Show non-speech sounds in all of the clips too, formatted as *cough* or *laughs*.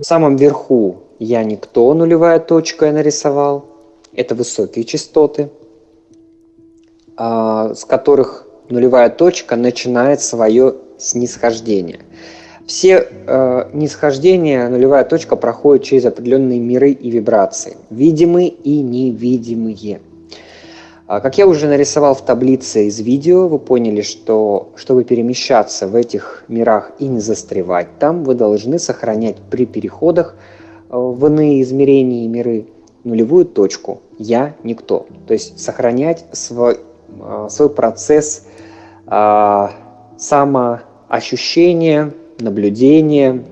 В самом верху я никто, нулевая точка я нарисовал. Это высокие частоты, а, с которых нулевая точка начинает свое снисхождение. Все э, нисхождения нулевая точка проходит через определенные миры и вибрации, видимые и невидимые. А, как я уже нарисовал в таблице из видео, вы поняли, что чтобы перемещаться в этих мирах и не застревать там, вы должны сохранять при переходах э, в иные измерения и миры нулевую точку «я – никто». То есть сохранять свой, э, свой процесс а, самоощущения, наблюдения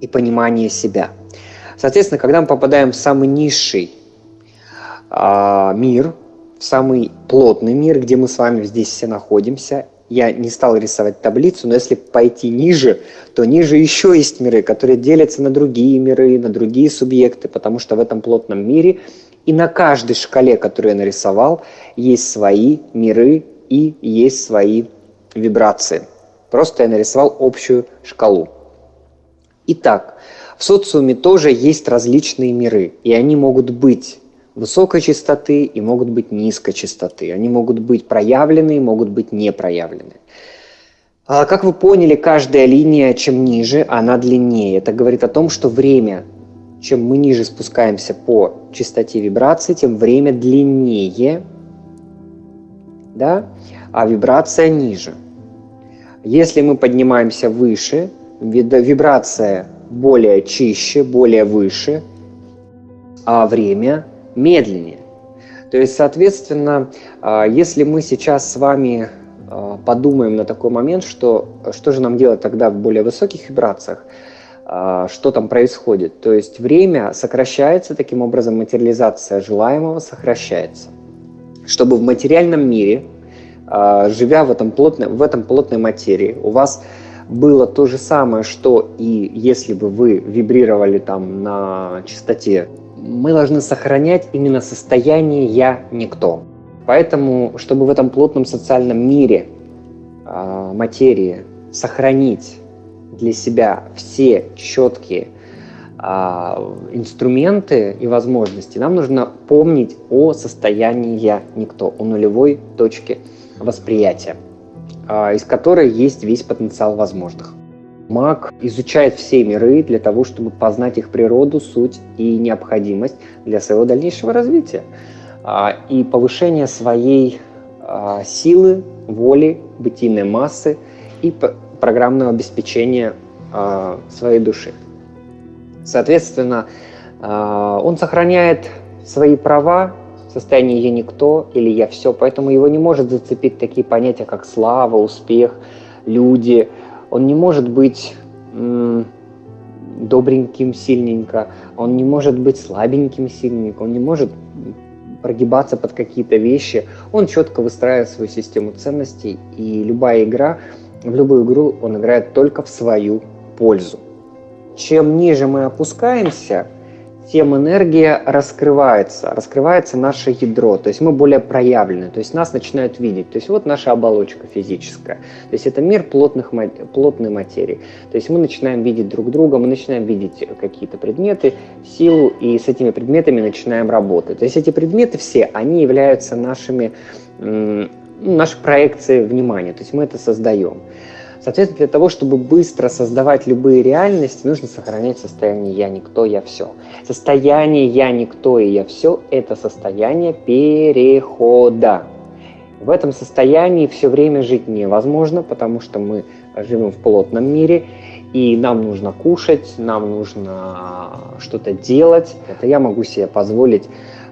и понимания себя. Соответственно, когда мы попадаем в самый низший а, мир – в самый плотный мир, где мы с вами здесь все находимся. Я не стал рисовать таблицу, но если пойти ниже, то ниже еще есть миры, которые делятся на другие миры, на другие субъекты, потому что в этом плотном мире и на каждой шкале, которую я нарисовал, есть свои миры и есть свои вибрации. Просто я нарисовал общую шкалу. Итак, в социуме тоже есть различные миры, и они могут быть высокой частоты и могут быть низкой частоты. Они могут быть проявлены, могут быть не проявлены. А как вы поняли, каждая линия, чем ниже, она длиннее. Это говорит о том, что время, чем мы ниже спускаемся по частоте вибрации, тем время длиннее, да? а вибрация ниже. Если мы поднимаемся выше, вибрация более чище, более выше, а время медленнее. То есть, соответственно, а, если мы сейчас с вами а, подумаем на такой момент, что что же нам делать тогда в более высоких вибрациях, а, что там происходит. То есть время сокращается, таким образом материализация желаемого сокращается. Чтобы в материальном мире, живя в этом, плотной, в этом плотной материи, у вас было то же самое, что и если бы вы вибрировали там на частоте мы должны сохранять именно состояние «я никто». Поэтому, чтобы в этом плотном социальном мире э, материи сохранить для себя все четкие э, инструменты и возможности, нам нужно помнить о состоянии «я никто», о нулевой точке восприятия, э, из которой есть весь потенциал возможных. Маг изучает все миры для того, чтобы познать их природу, суть и необходимость для своего дальнейшего развития а, и повышения своей а, силы, воли, бытийной массы и программного обеспечения а, своей души. Соответственно, он сохраняет свои права, состояние «я никто» или «я все», поэтому его не может зацепить такие понятия, как слава, успех, люди – он не может быть добреньким сильненько, он не может быть слабеньким сильненько, он не может прогибаться под какие-то вещи. Он четко выстраивает свою систему ценностей, и любая игра, в любую игру он играет только в свою пользу. Чем ниже мы опускаемся, тем энергия раскрывается, раскрывается наше ядро, то есть мы более проявлены, то есть нас начинают видеть. То есть вот наша оболочка физическая, то есть это мир плотных, плотной материи. То есть мы начинаем видеть друг друга, мы начинаем видеть какие-то предметы, силу, и с этими предметами начинаем работать. То есть эти предметы все, они являются нашими, нашей проекцией внимания, то есть мы это создаем. Соответственно, для того, чтобы быстро создавать любые реальности, нужно сохранять состояние «я никто, я все». Состояние «я никто и я все» — это состояние перехода. В этом состоянии все время жить невозможно, потому что мы живем в плотном мире, и нам нужно кушать, нам нужно что-то делать. Это я могу себе позволить,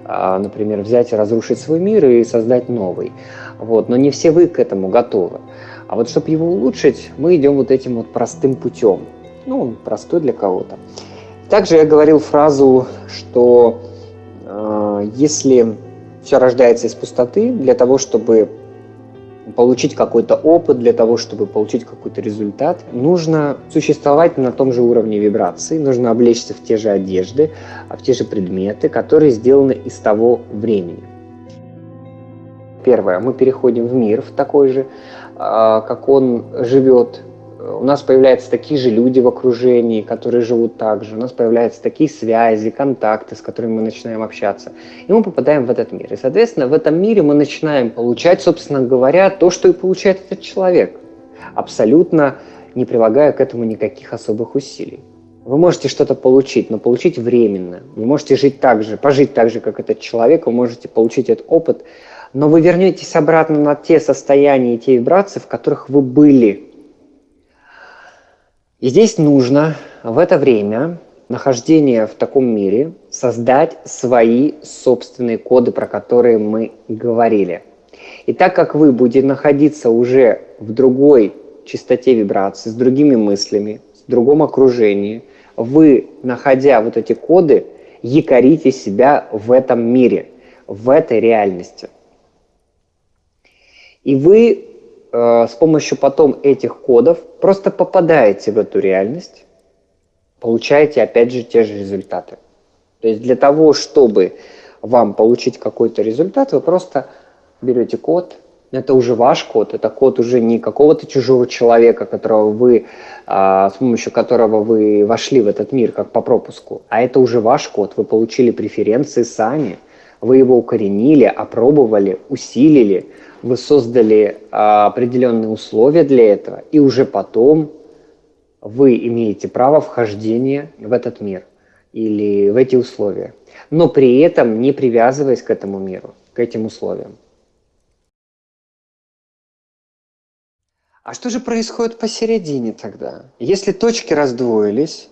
а, например, взять и разрушить свой мир и создать новый. Вот. Но не все вы к этому готовы. А вот чтобы его улучшить, мы идем вот этим вот простым путем. Ну, он простой для кого-то. Также я говорил фразу, что э, если все рождается из пустоты, для того, чтобы получить какой-то опыт, для того, чтобы получить какой-то результат, нужно существовать на том же уровне вибрации, нужно облечься в те же одежды, в те же предметы, которые сделаны из того времени. Первое, мы переходим в мир в такой же, а, как он живет у нас появляются такие же люди в окружении, которые живут так же, у нас появляются такие связи, контакты, с которыми мы начинаем общаться, и мы попадаем в этот мир. И, соответственно, в этом мире мы начинаем получать, собственно говоря, то, что и получает этот человек, абсолютно не прилагая к этому никаких особых усилий. Вы можете что-то получить, но получить временно. Вы можете жить так же, пожить так же, как этот человек, вы можете получить этот опыт, но вы вернетесь обратно на те состояния и те вибрации, в которых вы были. И здесь нужно в это время нахождения в таком мире создать свои собственные коды, про которые мы говорили. И так как вы будете находиться уже в другой частоте вибрации, с другими мыслями, в другом окружении – вы, находя вот эти коды, якорите себя в этом мире, в этой реальности. И вы э, с помощью потом этих кодов просто попадаете в эту реальность, получаете опять же те же результаты. То есть для того, чтобы вам получить какой-то результат, вы просто берете код, это уже ваш код, это код уже не какого-то чужого человека, которого вы, а, с помощью которого вы вошли в этот мир как по пропуску, а это уже ваш код, вы получили преференции сами, вы его укоренили, опробовали, усилили, вы создали а, определенные условия для этого, и уже потом вы имеете право вхождения в этот мир или в эти условия, но при этом не привязываясь к этому миру, к этим условиям. А что же происходит посередине тогда? Если точки раздвоились,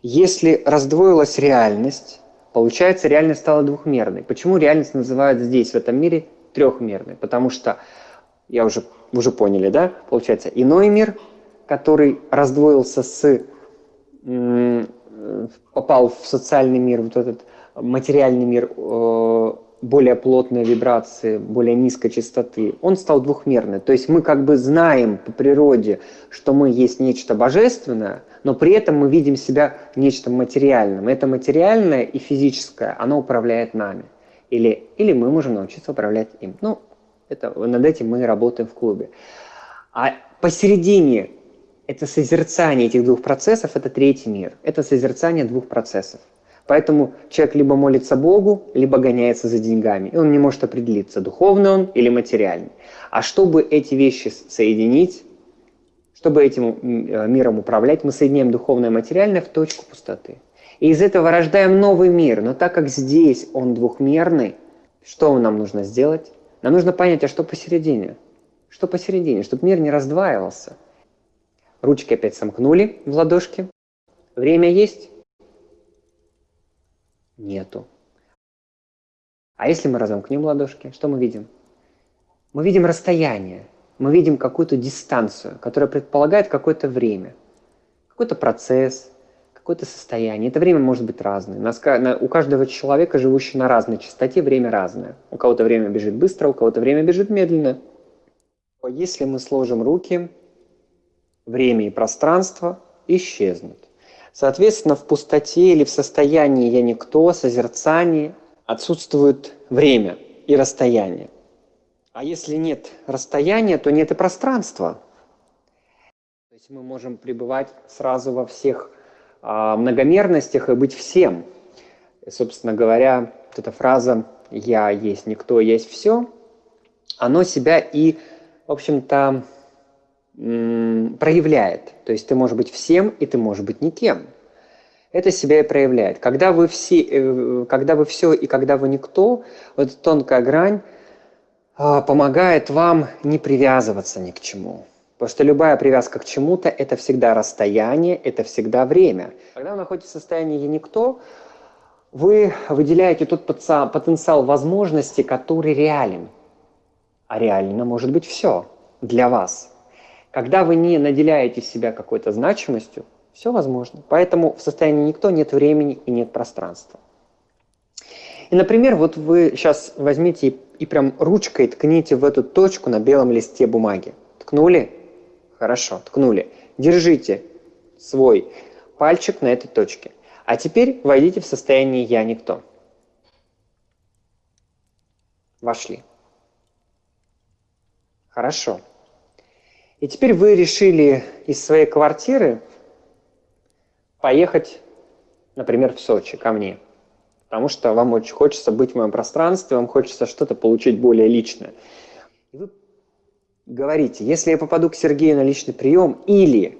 если раздвоилась реальность, получается реальность стала двухмерной. Почему реальность называют здесь, в этом мире, трехмерной? Потому что, я уже, уже поняли, да, получается иной мир, который раздвоился с, попал в социальный мир, вот этот материальный мир, э, более плотные вибрации, более низкой частоты, он стал двухмерный. То есть мы как бы знаем по природе, что мы есть нечто божественное, но при этом мы видим себя нечто материальным. Это материальное и физическое, оно управляет нами. Или, или мы можем научиться управлять им. Ну, это, над этим мы работаем в клубе. А посередине это созерцание этих двух процессов, это третий мир. Это созерцание двух процессов. Поэтому человек либо молится Богу, либо гоняется за деньгами. И он не может определиться, духовный он или материальный. А чтобы эти вещи соединить, чтобы этим э, миром управлять, мы соединяем духовное и материальное в точку пустоты. И из этого рождаем новый мир. Но так как здесь он двухмерный, что нам нужно сделать? Нам нужно понять, а что посередине? Что посередине? Чтобы мир не раздваивался. Ручки опять сомкнули в ладошки. Время есть? Нету. А если мы разомкнем ладошки, что мы видим? Мы видим расстояние, мы видим какую-то дистанцию, которая предполагает какое-то время, какой-то процесс, какое-то состояние. Это время может быть разное. У каждого человека, живущего на разной частоте, время разное. У кого-то время бежит быстро, у кого-то время бежит медленно. Если мы сложим руки, время и пространство исчезнут. Соответственно, в пустоте или в состоянии «я никто», созерцании отсутствует время и расстояние. А если нет расстояния, то нет и пространства. То есть мы можем пребывать сразу во всех многомерностях и быть всем. И, собственно говоря, вот эта фраза «я есть никто, есть все», оно себя и, в общем-то, проявляет. То есть ты можешь быть всем, и ты можешь быть никем. Это себя и проявляет. Когда вы, все, э, когда вы все и когда вы никто, вот эта тонкая грань а, помогает вам не привязываться ни к чему. Потому что любая привязка к чему-то – это всегда расстояние, это всегда время. Когда вы находитесь в состоянии «я никто», вы выделяете тот потенциал возможности, который реален. А реально может быть все для вас – когда вы не наделяете себя какой-то значимостью, все возможно. Поэтому в состоянии никто нет времени и нет пространства. И, например, вот вы сейчас возьмите и, и прям ручкой ткните в эту точку на белом листе бумаги. Ткнули? Хорошо, ткнули. Держите свой пальчик на этой точке. А теперь войдите в состояние «я никто». Вошли. Хорошо. И теперь вы решили из своей квартиры поехать, например, в Сочи ко мне. Потому что вам очень хочется быть в моем пространстве, вам хочется что-то получить более личное. И вы говорите, если я попаду к Сергею на личный прием, или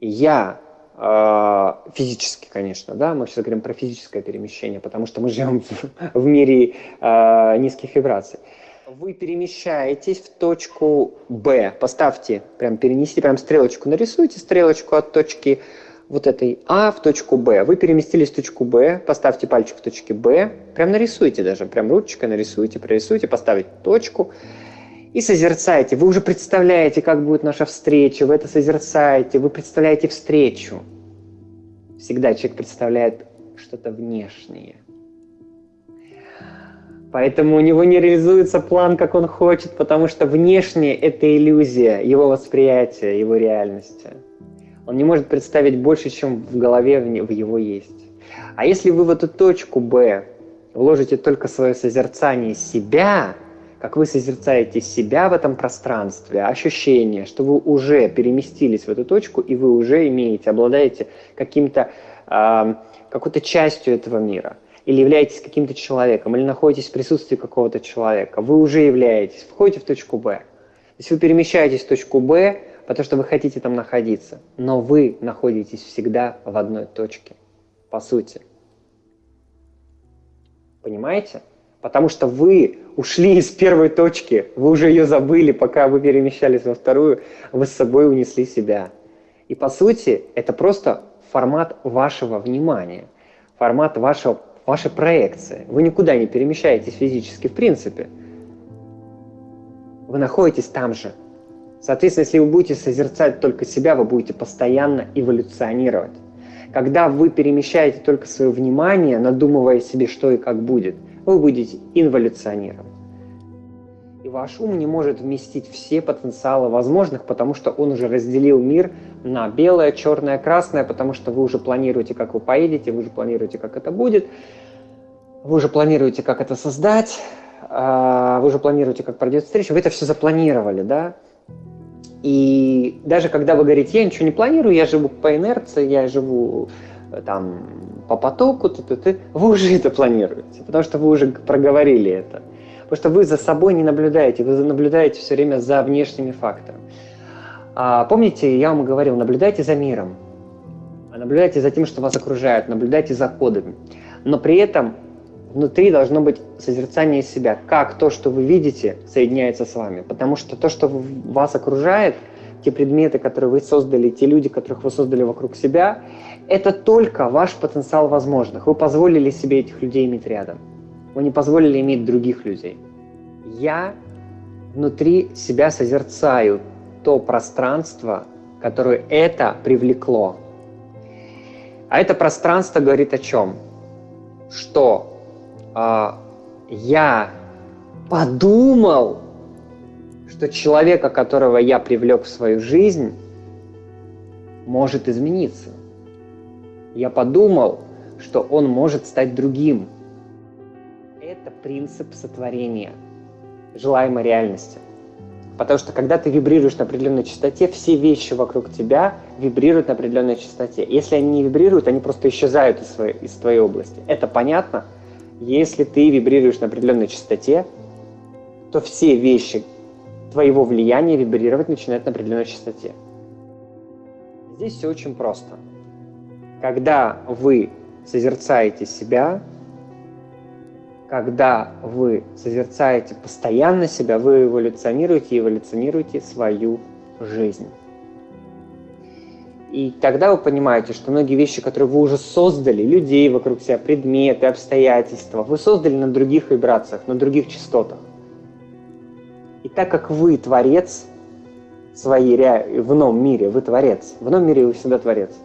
я э, физически, конечно, да, мы сейчас говорим про физическое перемещение, потому что мы живем в, в мире э, низких вибраций. Вы перемещаетесь в точку Б. Поставьте, прям перенесите, прям стрелочку нарисуйте, стрелочку от точки вот этой А в точку Б. Вы переместились в точку Б, поставьте пальчик в точке Б, прям нарисуйте даже, прям ручкой нарисуйте, прорисуйте, поставить точку и созерцаете. Вы уже представляете, как будет наша встреча, вы это созерцаете, вы представляете встречу. Всегда человек представляет что-то внешнее. Поэтому у него не реализуется план, как он хочет, потому что внешнее – это иллюзия его восприятия, его реальности. Он не может представить больше, чем в голове в его есть. А если вы в эту точку Б вложите только свое созерцание себя – как вы созерцаете себя в этом пространстве, ощущение, что вы уже переместились в эту точку, и вы уже имеете, обладаете каким-то, э, какой-то частью этого мира, или являетесь каким-то человеком, или находитесь в присутствии какого-то человека, вы уже являетесь, входите в точку Б. То есть вы перемещаетесь в точку Б, потому что вы хотите там находиться, но вы находитесь всегда в одной точке, по сути. Понимаете? Потому что вы ушли из первой точки, вы уже ее забыли, пока вы перемещались во вторую, вы с собой унесли себя. И по сути, это просто формат вашего внимания, формат вашего, вашей проекции. Вы никуда не перемещаетесь физически в принципе. Вы находитесь там же. Соответственно, если вы будете созерцать только себя, вы будете постоянно эволюционировать. Когда вы перемещаете только свое внимание, надумывая себе, что и как будет – вы будете инволюционировать. И ваш ум не может вместить все потенциалы возможных, потому что он уже разделил мир на белое, черное, красное, потому что вы уже планируете, как вы поедете, вы уже планируете, как это будет, вы уже планируете, как это создать, а, вы уже планируете, как пройдет встреча, вы это все запланировали, да? И даже когда вы говорите, я ничего не планирую, я живу по инерции, я живу э, там по потоку, ты, ты, ты, вы уже это планируете, потому что вы уже проговорили это. Потому что вы за собой не наблюдаете, вы наблюдаете все время за внешними факторами. А, помните, я вам говорил, наблюдайте за миром, наблюдайте за тем, что вас окружает, наблюдайте за кодами. Но при этом внутри должно быть созерцание себя, как то, что вы видите, соединяется с вами. Потому что то, что вас окружает, те предметы, которые вы создали, те люди, которых вы создали вокруг себя, это только ваш потенциал возможных. Вы позволили себе этих людей иметь рядом. Вы не позволили иметь других людей. Я внутри себя созерцаю то пространство, которое это привлекло. А это пространство говорит о чем? Что э, я подумал, что человека, которого я привлек в свою жизнь, может измениться я подумал, что он может стать другим. Это принцип сотворения желаемой реальности. Потому что когда ты вибрируешь на определенной частоте, все вещи вокруг тебя вибрируют на определенной частоте. Если они не вибрируют, они просто исчезают из, своей, из твоей области. Это понятно? Если ты вибрируешь на определенной частоте, то все вещи твоего влияния вибрировать начинают на определенной частоте. Здесь все очень просто. Когда вы созерцаете себя, когда вы созерцаете постоянно себя, вы эволюционируете и эволюционируете свою жизнь. И тогда вы понимаете, что многие вещи, которые вы уже создали, людей вокруг себя, предметы, обстоятельства, вы создали на других вибрациях, на других частотах. И так как вы творец своей в ином мире, вы творец, в ином мире вы всегда творец –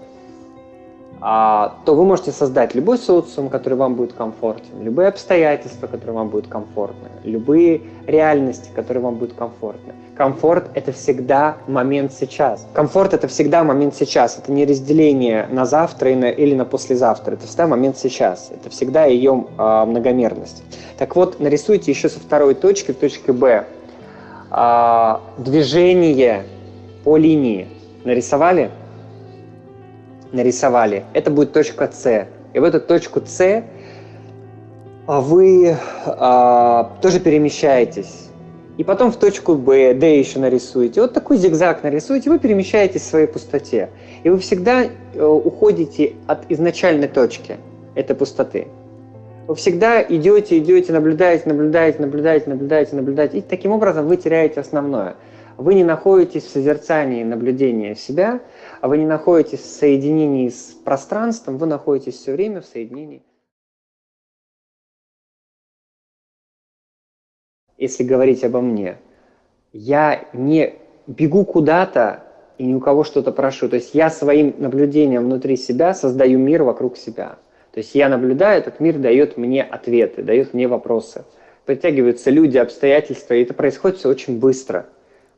то вы можете создать любой социум, который вам будет комфортен, любые обстоятельства, которые вам будут комфортны, любые реальности, которые вам будут комфортны. Комфорт – это всегда момент сейчас. Комфорт – это всегда момент сейчас. Это не разделение на завтра или на послезавтра. Это всегда момент сейчас. Это всегда ее э, многомерность. Так вот, нарисуйте еще со второй точки, в точке Б, э, движение по линии. Нарисовали? Нарисовали. Это будет точка С. И в эту точку С вы а, тоже перемещаетесь. И потом в точку Б, Д еще нарисуете. Вот такой зигзаг нарисуете, вы перемещаетесь в своей пустоте. И вы всегда э, уходите от изначальной точки этой пустоты. Вы всегда идете, идете, наблюдаете, наблюдаете, наблюдаете, наблюдаете, наблюдаете. И таким образом вы теряете основное. Вы не находитесь в созерцании наблюдения себя, а вы не находитесь в соединении с пространством, вы находитесь все время в соединении. Если говорить обо мне, я не бегу куда-то и ни у кого что-то прошу. То есть я своим наблюдением внутри себя создаю мир вокруг себя. То есть я наблюдаю, этот мир дает мне ответы, дает мне вопросы. Притягиваются люди, обстоятельства, и это происходит все очень быстро,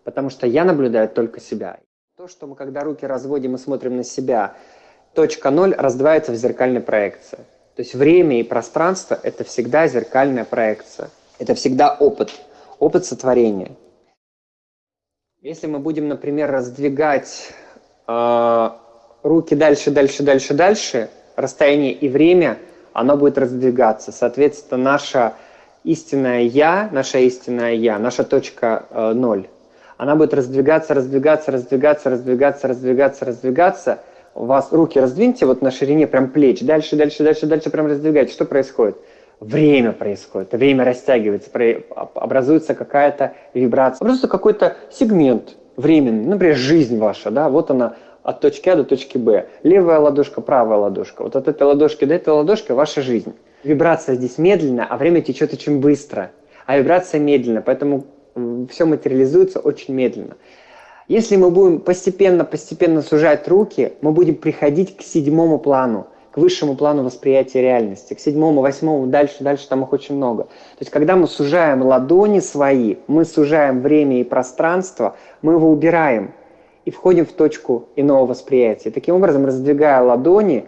потому что я наблюдаю только себя. То, что мы, когда руки разводим и смотрим на себя, точка ноль раздваивается в зеркальной проекции. То есть время и пространство – это всегда зеркальная проекция. Это всегда опыт, опыт сотворения. Если мы будем, например, раздвигать э, руки дальше, дальше, дальше, дальше, расстояние и время, оно будет раздвигаться. Соответственно, наша истинное «я», наша истинная «я», наша точка э, ноль, она будет раздвигаться, раздвигаться, раздвигаться, раздвигаться, раздвигаться, раздвигаться. У вас руки раздвиньте вот на ширине прям плеч, дальше, дальше, дальше, дальше прям раздвигайте. Что происходит? время происходит, время растягивается, образуется какая-то вибрация, образуется какой-то сегмент временный, например, жизнь ваша, да, вот она от точки А до точки Б. Левая ладошка, правая ладошка. Вот от этой ладошки до этой ладошки ваша жизнь. Вибрация здесь медленная, а время течет очень быстро. А вибрация медленно, поэтому все материализуется очень медленно. Если мы будем постепенно-постепенно сужать руки, мы будем приходить к седьмому плану – к высшему плану восприятия реальности, к седьмому, восьмому, дальше, дальше там их очень много. То есть, когда мы сужаем ладони свои, мы сужаем время и пространство, мы его убираем и входим в точку иного восприятия. Таким образом, раздвигая ладони,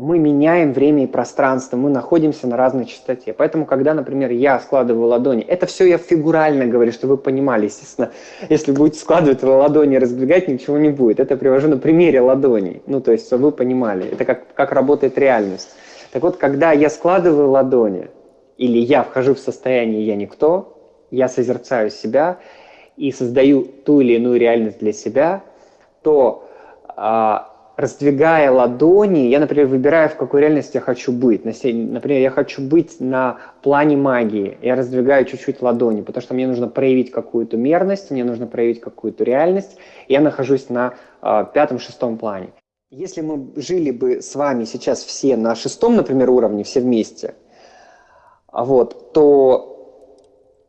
мы меняем время и пространство, мы находимся на разной частоте. Поэтому, когда, например, я складываю ладони, это все я фигурально говорю, чтобы вы понимали, естественно, если будете складывать ладони и раздвигать, ничего не будет. Это привожу на примере ладоней, ну, то есть, чтобы вы понимали, это как, как работает реальность. Так вот, когда я складываю ладони, или я вхожу в состояние «я никто», я созерцаю себя и создаю ту или иную реальность для себя, то а, раздвигая ладони, я, например, выбираю, в какой реальности я хочу быть. Например, я хочу быть на плане магии. Я раздвигаю чуть-чуть ладони, потому что мне нужно проявить какую-то мерность, мне нужно проявить какую-то реальность. Я нахожусь на э, пятом-шестом плане. Если мы жили бы с вами сейчас все на шестом, например, уровне, все вместе, вот, то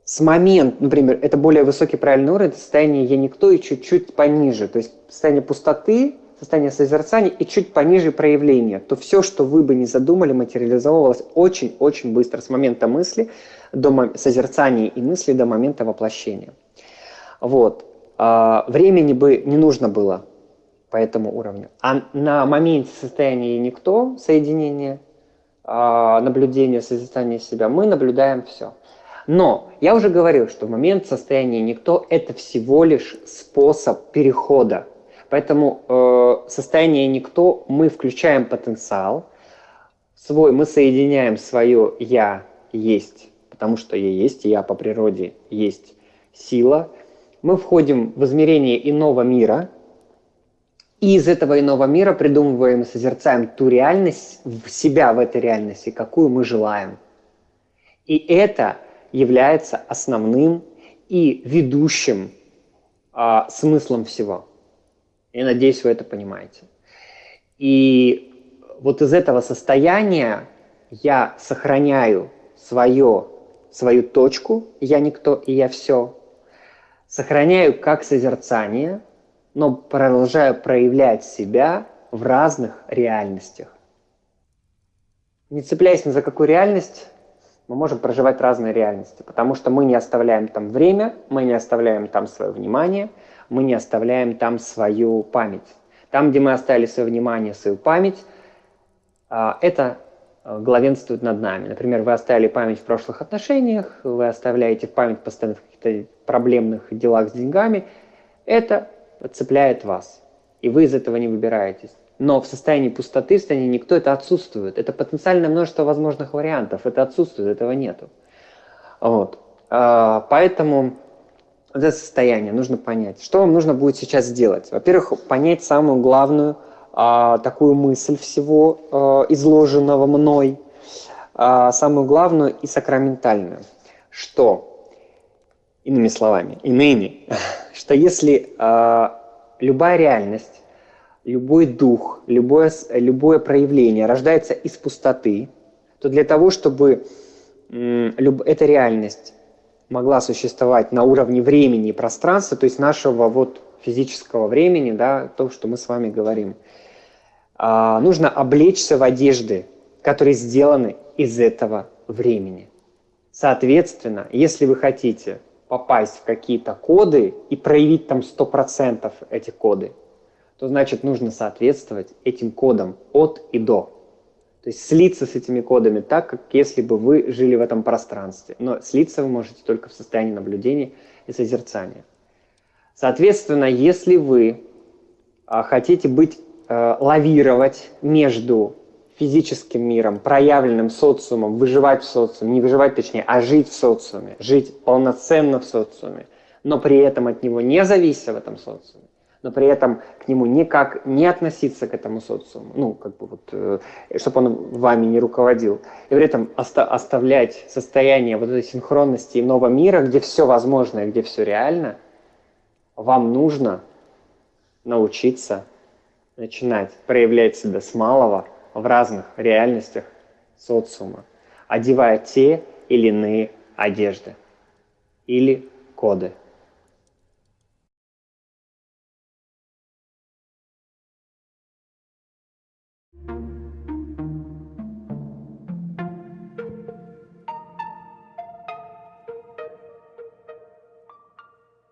с момента, например, это более высокий правильный уровень, состояние «я никто» и чуть-чуть пониже. То есть состояние пустоты, состояние созерцания и чуть пониже проявления, то все, что вы бы не задумали, материализовывалось очень-очень быстро, с момента мысли до созерцания и мысли до момента воплощения. Вот. А, времени бы не нужно было по этому уровню. А на моменте состояния никто, соединения, а, наблюдения, созерцания себя, мы наблюдаем все. Но я уже говорил, что момент состояния никто – это всего лишь способ перехода Поэтому э, состояние никто, мы включаем потенциал свой, мы соединяем свое «я» есть, потому что я есть, я по природе есть сила. Мы входим в измерение иного мира, и из этого иного мира придумываем и созерцаем ту реальность, в себя в этой реальности, какую мы желаем. И это является основным и ведущим а, смыслом всего. Я надеюсь, вы это понимаете. И вот из этого состояния я сохраняю свое, свою точку, я никто и я все, сохраняю как созерцание, но продолжаю проявлять себя в разных реальностях. Не цепляясь ни за какую реальность, мы можем проживать разные реальности, потому что мы не оставляем там время, мы не оставляем там свое внимание – мы не оставляем там свою память. Там, где мы оставили свое внимание, свою память, а, это а, главенствует над нами. Например, вы оставили память в прошлых отношениях, вы оставляете память постоянно в каких-то проблемных делах с деньгами. Это цепляет вас, и вы из этого не выбираетесь. Но в состоянии пустоты, в состоянии никто, это отсутствует. Это потенциальное множество возможных вариантов. Это отсутствует, этого нету. Вот. А, поэтому вот это состояние нужно понять. Что вам нужно будет сейчас сделать? Во-первых, понять самую главную а, такую мысль всего а, изложенного мной, а, самую главную и сакраментальную, что, иными словами, иными, *laughs* что если а, любая реальность, любой дух, любое, любое проявление рождается из пустоты, то для того, чтобы люб, эта реальность могла существовать на уровне времени и пространства, то есть нашего вот физического времени, да, то, что мы с вами говорим, а, нужно облечься в одежды, которые сделаны из этого времени. Соответственно, если вы хотите попасть в какие-то коды и проявить там 100% эти коды, то значит нужно соответствовать этим кодам от и до. То есть слиться с этими кодами так, как если бы вы жили в этом пространстве. Но слиться вы можете только в состоянии наблюдения и созерцания. Соответственно, если вы а, хотите быть, э, лавировать между физическим миром, проявленным социумом, выживать в социуме, не выживать точнее, а жить в социуме, жить полноценно в социуме, но при этом от него не завися в этом социуме, но при этом к нему никак не относиться к этому социуму, ну, как бы вот, э, чтобы он вами не руководил, и при этом оста оставлять состояние вот этой синхронности иного мира, где все возможно и где все реально, вам нужно научиться начинать проявлять себя с малого – в разных реальностях социума, одевая те или иные одежды или коды.